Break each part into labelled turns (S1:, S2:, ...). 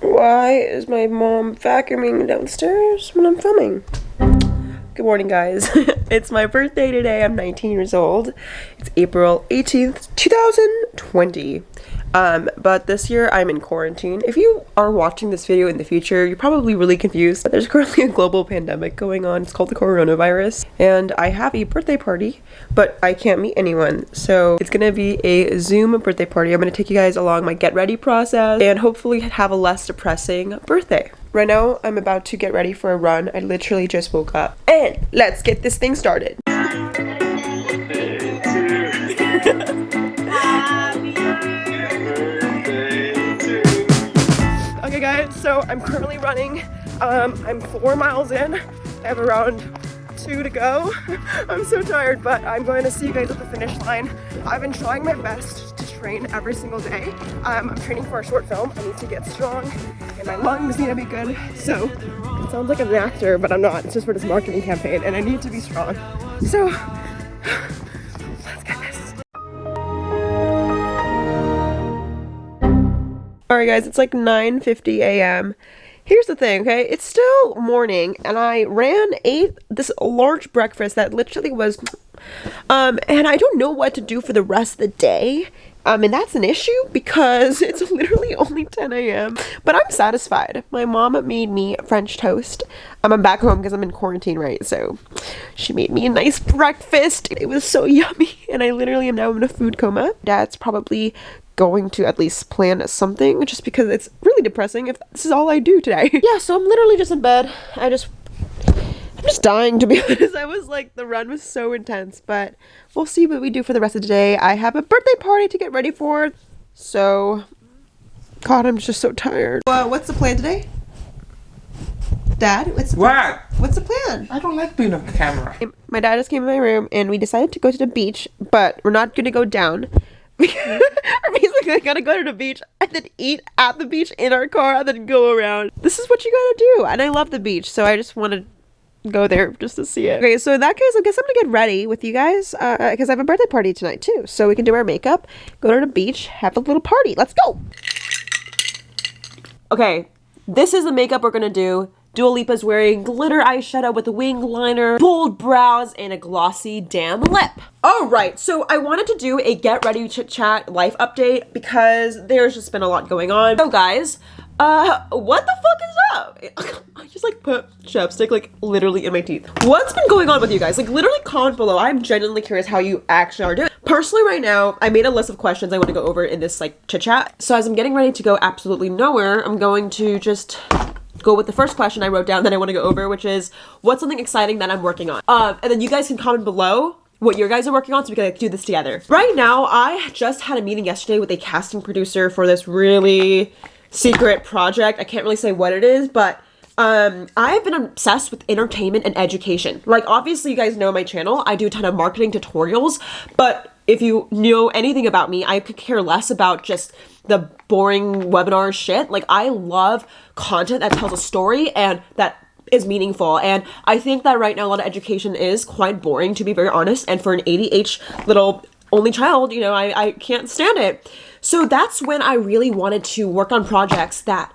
S1: Why is my mom vacuuming downstairs when I'm filming? Good morning, guys. it's my birthday today. I'm 19 years old. It's April 18th, 2020. Um, but this year I'm in quarantine. If you are watching this video in the future, you're probably really confused. But there's currently a global pandemic going on. It's called the coronavirus. And I have a birthday party, but I can't meet anyone. So it's gonna be a Zoom birthday party. I'm gonna take you guys along my get ready process and hopefully have a less depressing birthday. Right now, I'm about to get ready for a run. I literally just woke up. And let's get this thing started. So I'm currently running. Um, I'm four miles in. I have around two to go. I'm so tired, but I'm going to see you guys at the finish line. I've been trying my best to train every single day. Um, I'm training for a short film. I need to get strong and my lungs need to be good. So it sounds like I'm an actor, but I'm not. It's just for this marketing campaign and I need to be strong. So Alright guys, it's like 9.50 a.m. Here's the thing, okay? It's still morning and I ran, ate this large breakfast that literally was, um, and I don't know what to do for the rest of the day. Um, and that's an issue because it's literally only 10 a.m. But I'm satisfied. My mom made me French toast. Um, I'm back home because I'm in quarantine, right? So she made me a nice breakfast. It was so yummy. And I literally am now in a food coma. Dad's probably going to at least plan something just because it's really depressing if this is all I do today. yeah, so I'm literally just in bed. I just I'm just dying to be honest. I was like the run was so intense, but we'll see what we do for the rest of the day. I have a birthday party to get ready for. So God, I'm just so tired. Well, what's the plan today? Dad, what's the plan?
S2: What?
S1: What's the plan?
S2: I don't like being on camera.
S1: My dad just came in my room and we decided to go to the beach, but we're not gonna go down. We're basically gonna go to the beach and then eat at the beach in our car and then go around. This is what you gotta do. And I love the beach, so I just wanna go there just to see it. Okay, so in that case, I guess I'm gonna get ready with you guys uh, because I have a birthday party tonight too. So we can do our makeup, go to the beach, have a little party. Let's go! Okay, this is the makeup we're gonna do. Dua Lipa's wearing glitter eyeshadow with a wing liner, bold brows, and a glossy damn lip. Alright, so I wanted to do a get ready chit chat life update because there's just been a lot going on. So guys, uh, what the fuck is up? I just like put chapstick like literally in my teeth. What's been going on with you guys? Like literally comment below. I'm genuinely curious how you actually are doing. Personally right now, I made a list of questions I want to go over in this like chit chat. So as I'm getting ready to go absolutely nowhere, I'm going to just go with the first question I wrote down that I want to go over, which is what's something exciting that I'm working on? Um, and then you guys can comment below what your guys are working on so we can like, do this together. Right now, I just had a meeting yesterday with a casting producer for this really secret project. I can't really say what it is, but um, I've been obsessed with entertainment and education. Like, obviously, you guys know my channel. I do a ton of marketing tutorials, but if you know anything about me, I could care less about just the boring webinar shit. Like, I love content that tells a story and that is meaningful. And I think that right now a lot of education is quite boring, to be very honest. And for an ADH little only child, you know, I, I can't stand it. So that's when I really wanted to work on projects that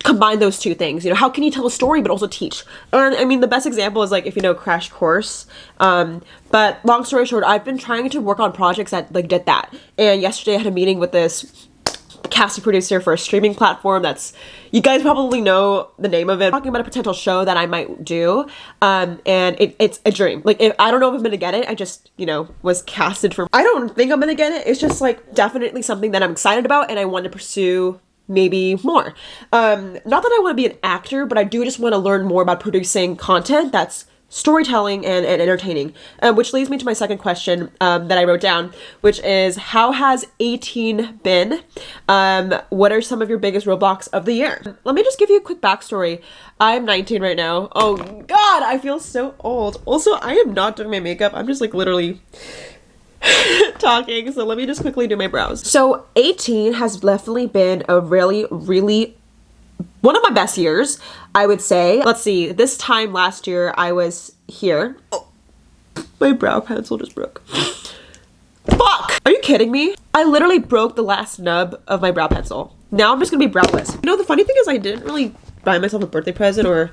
S1: combine those two things you know how can you tell a story but also teach? And i mean the best example is like if you know crash course um but long story short i've been trying to work on projects that like did that. And yesterday i had a meeting with this casting producer for a streaming platform that's you guys probably know the name of it I'm talking about a potential show that i might do um and it, it's a dream. Like if, i don't know if i'm gonna get it i just you know was casted for i don't think i'm gonna get it. It's just like definitely something that i'm excited about and i want to pursue maybe more. Um not that i want to be an actor but i do just want to learn more about producing content that's storytelling and, and entertaining um, which leads me to my second question um, that i wrote down which is how has 18 been? Um, what are some of your biggest roadblocks of the year? Let me just give you a quick backstory. I'm 19 right now. Oh god i feel so old. Also i am not doing my makeup. I'm just like literally talking so let me just quickly do my brows so 18 has definitely been a really really one of my best years, I would say. Let's see, this time last year I was here. Oh, my brow pencil just broke. Fuck! Are you kidding me? I literally broke the last nub of my brow pencil. now I'm just gonna be browless. You know, the funny thing is I didn't really buy myself a birthday present or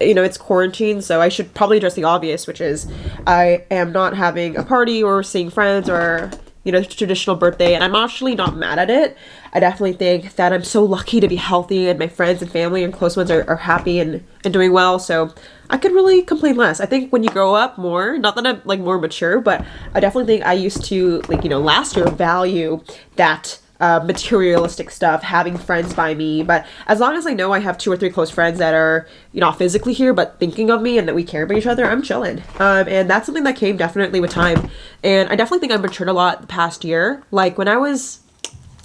S1: you know, it's quarantine, so I should probably address the obvious, which is I am not having a party or seeing friends or you know, traditional birthday, and I'm actually not mad at it. I definitely think that I'm so lucky to be healthy and my friends and family and close ones are, are happy and, and doing well, so I could really complain less. I think when you grow up more, not that I'm like more mature, but I definitely think I used to, like, you know, last year value that uh, materialistic stuff, having friends by me. But as long as I know I have two or three close friends that are, you know, physically here, but thinking of me and that we care about each other, I'm chilling. Um, and that's something that came definitely with time. And I definitely think I've matured a lot the past year. Like when I was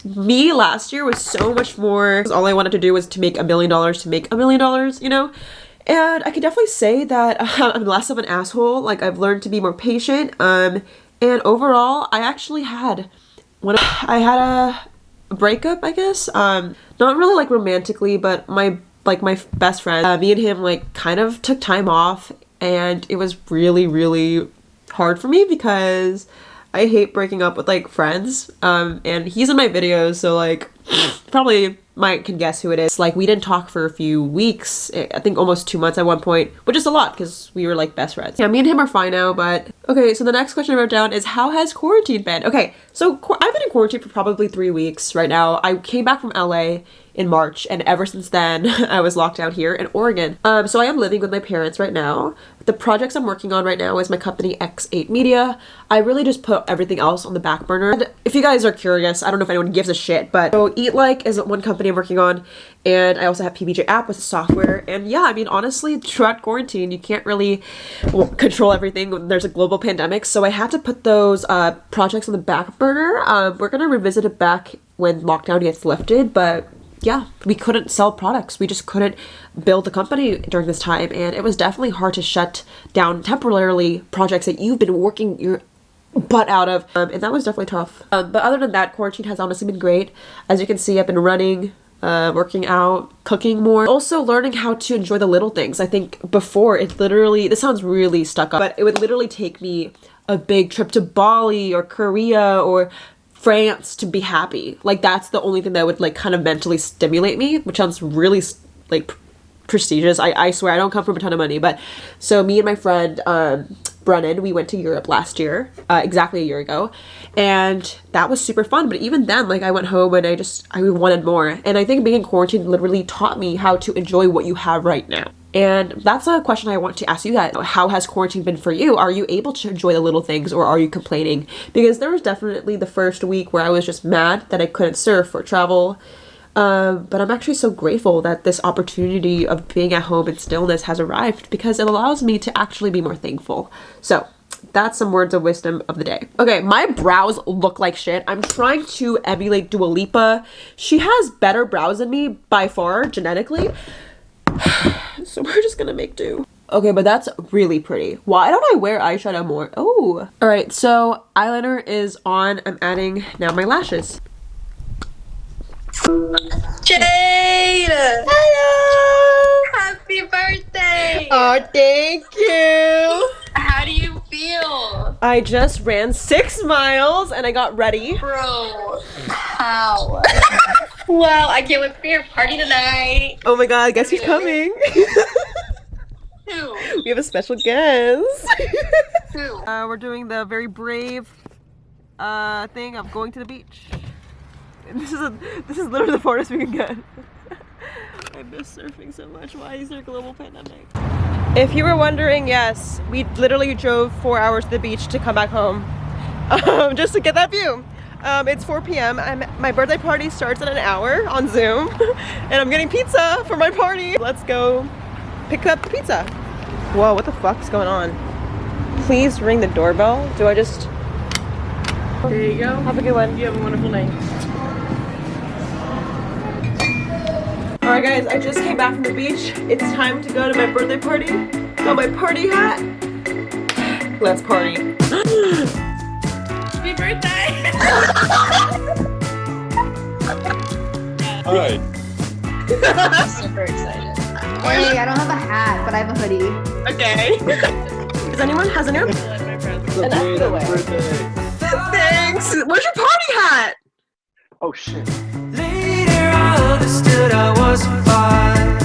S1: me last year was so much more all i wanted to do was to make a million dollars to make a million dollars you know and i could definitely say that uh, i'm less of an asshole like i've learned to be more patient um and overall i actually had when I had a breakup, I guess. Um, not really like romantically, but my like my best friend, uh, me and him like kind of took time off, and it was really really hard for me because I hate breaking up with like friends. Um, and he's in my videos, so like probably might can guess who it is. Like we didn't talk for a few weeks, eh, I think almost two months at one point, which is a lot because we were like best friends. Yeah, me and him are fine now, but okay. So the next question I wrote down is how has quarantine been? Okay, so I've been in quarantine for probably three weeks right now. I came back from LA in March, and ever since then, I was locked down here in Oregon. Um, so I am living with my parents right now. The projects I'm working on right now is my company X8 Media. I really just put everything else on the back burner. And if you guys are curious, I don't know if anyone gives a shit, but so Eat Like is one company I'm working on, and I also have PBJ app with software. And yeah, I mean, honestly, throughout quarantine, you can't really control everything there's a global pandemic. So I had to put those uh, projects on the back burner. Um, we're gonna revisit it back when lockdown gets lifted, but yeah, we couldn't sell products. We just couldn't build the company during this time. And it was definitely hard to shut down temporarily projects that you've been working your butt out of. Um, and that was definitely tough. Um, but other than that, quarantine has honestly been great. As you can see, I've been running, uh, working out, cooking more. Also learning how to enjoy the little things. I think before it literally, this sounds really stuck up, but it would literally take me a big trip to Bali or Korea or France to be happy. Like that's the only thing that would like kind of mentally stimulate me, which sounds really like prestigious. I, I swear I don't come from a ton of money, but so me and my friend um, Brennan, we went to Europe last year, uh, exactly a year ago, and that was super fun. But even then, like I went home and I just I wanted more. And I think being in quarantine literally taught me how to enjoy what you have right now. And that's a question I want to ask you that. How has quarantine been for you? Are you able to enjoy the little things or are you complaining? Because there was definitely the first week where I was just mad that I couldn't surf or travel. Uh, but I'm actually so grateful that this opportunity of being at home in stillness has arrived because it allows me to actually be more thankful. So that's some words of wisdom of the day. Okay, my brows look like shit. I'm trying to emulate Dua Lipa. She has better brows than me by far genetically. so we're just gonna make do. Okay, but that's really pretty. Why don't I wear eyeshadow more? Oh. All right, so eyeliner is on. I'm adding now my lashes.
S2: Jade!
S3: Hello!
S2: Happy birthday!
S1: Oh, thank you!
S2: How do you feel?
S1: I just ran six miles and I got ready.
S2: Bro, how? well, I can't wait for your party tonight.
S1: Oh my god, I guess who's coming?
S2: Who?
S1: we have a special guest.
S2: Who?
S1: Uh, we're doing the very brave uh, thing of going to the beach. This is a, this is literally the farthest we can get. I miss surfing so much. Why is there a global pandemic? If you were wondering, yes, we literally drove four hours to the beach to come back home um, just to get that view. Um, it's 4 p.m. I'm, my birthday party starts in an hour on Zoom and I'm getting pizza for my party. Let's go pick up the pizza. Whoa, what the fuck's going on? Please ring the doorbell. Do I just...
S3: There you go.
S1: Have a good one.
S3: You have a wonderful night.
S1: Alright guys, I just came back from the beach. It's time to go to my birthday party. Got my party hat. Let's party.
S2: Happy birthday!
S4: Alright.
S2: Super excited.
S5: Hey, I don't have a hat, but I have a hoodie.
S1: Okay. Does anyone has anyone?
S4: And
S1: Thanks. Where's your party hat?
S4: Oh shit.
S6: Later
S4: understood I was fine.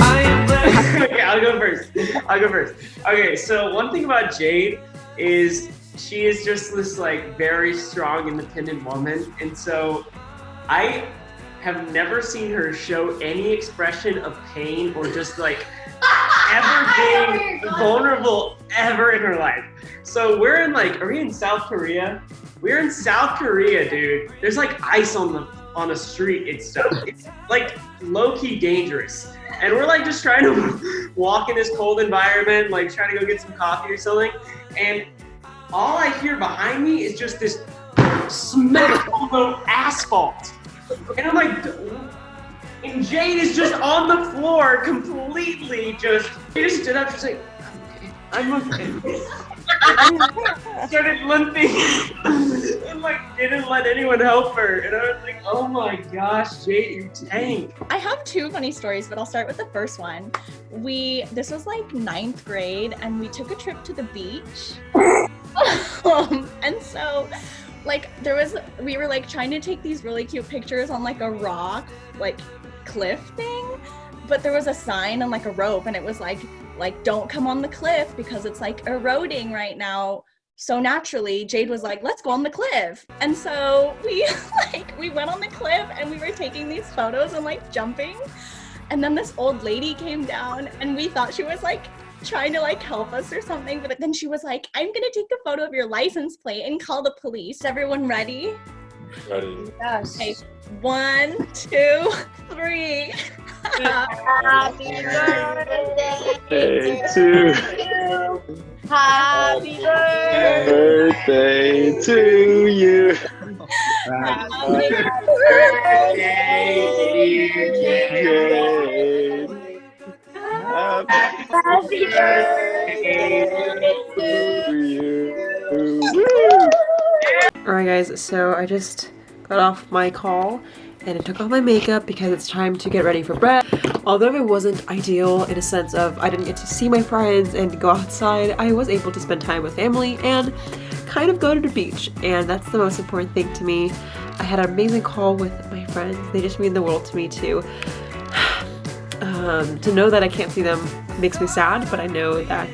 S4: I am glad.
S6: okay, I'll go first. I'll go first. Okay, so one thing about Jade is she is just this like very strong, independent woman, and so I have never seen her show any expression of pain or just like ever being vulnerable ever in her life. So we're in like, are we in South Korea? We're in South Korea, dude. There's like ice on the on a street and stuff. It's like low key dangerous. And we're like just trying to walk in this cold environment, like trying to go get some coffee or something. And all I hear behind me is just this smack the asphalt. And I'm like, and Jade is just on the floor, completely just. She just stood up. She's like, I'm okay. I started limping and like didn't let anyone help her. And I was like, oh my gosh, Jade, you tank.
S7: I have two funny stories, but I'll start with the first one. We this was like ninth grade, and we took a trip to the beach. um, and so, like, there was we were like trying to take these really cute pictures on like a rock, like cliff thing. But there was a sign and like a rope, and it was like like don't come on the cliff because it's like eroding right now so naturally jade was like let's go on the cliff. And so we like we went on the cliff and we were taking these photos and like jumping. And then this old lady came down and we thought she was like trying to like help us or something but then she was like i'm gonna take a photo of your license plate and call the police. Everyone ready?
S8: Ready.
S5: Yes.
S7: okay. One two three
S2: Happy birthday
S8: Birthday to
S2: Happy birthday.
S8: birthday to you.
S7: Happy
S8: Jade. Happy birthday to you.
S1: Alright guys, so I just got off my call and I took off my makeup because it's time to get ready for bed. Although it wasn't ideal in a sense of I didn't get to see my friends and go outside, I was able to spend time with family and kind of go to the beach and that's the most important thing to me. I had an amazing call with my friends. They just mean the world to me too. Um, to know that I can't see them makes me sad, but I know that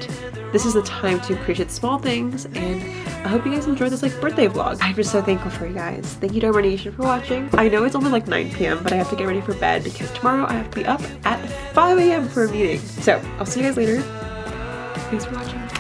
S1: this is the time to appreciate small things and I hope you guys enjoyed this like birthday vlog. I'm just so thankful for you guys. Thank you to Dharma Nation for watching. I know it's only like 9 p.m. but I have to get ready for bed because tomorrow I have to be up at 5 a.m. for a meeting. So I'll see you guys later. Thanks for watching.